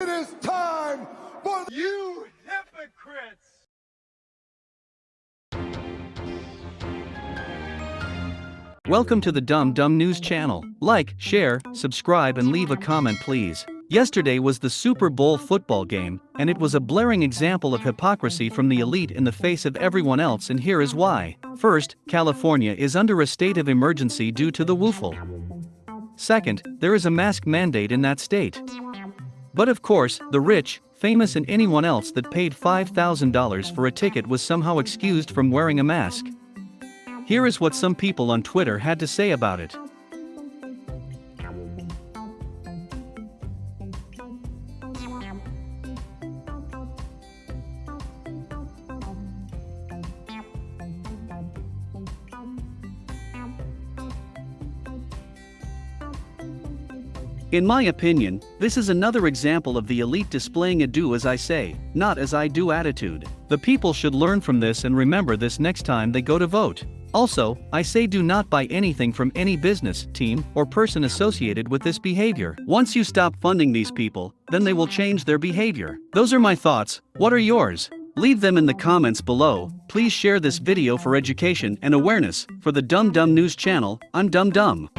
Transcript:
It is time for You hypocrites! Welcome to the Dumb Dumb News channel. Like, share, subscribe, and leave a comment, please. Yesterday was the Super Bowl football game, and it was a blaring example of hypocrisy from the elite in the face of everyone else, and here is why. First, California is under a state of emergency due to the woofle. Second, there is a mask mandate in that state. But of course, the rich, famous, and anyone else that paid $5,000 for a ticket was somehow excused from wearing a mask. Here is what some people on Twitter had to say about it. In my opinion, this is another example of the elite displaying a do as I say, not as I do attitude. The people should learn from this and remember this next time they go to vote. Also, I say do not buy anything from any business, team, or person associated with this behavior. Once you stop funding these people, then they will change their behavior. Those are my thoughts, what are yours? Leave them in the comments below, please share this video for education and awareness. For the Dumb Dumb News channel, I'm Dumb Dumb.